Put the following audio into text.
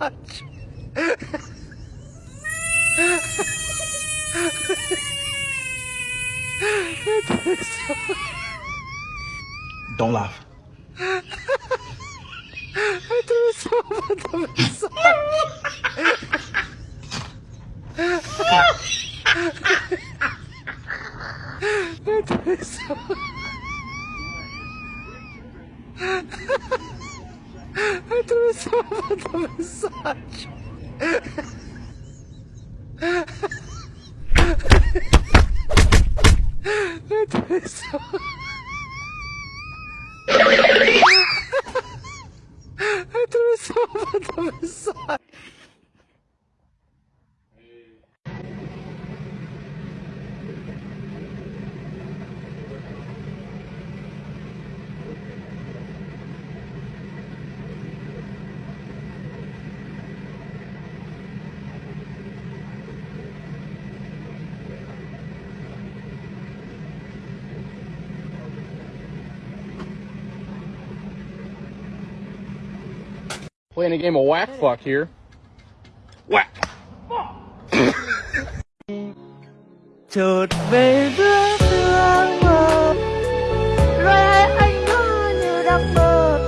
massage. Don't laugh. I so much massage. I so I do so much massage. I do so I do so much massage. Playing a game of whack fuck here. Whack. chợt về giữa sương mờ rồi anh ngỡ như đang mơ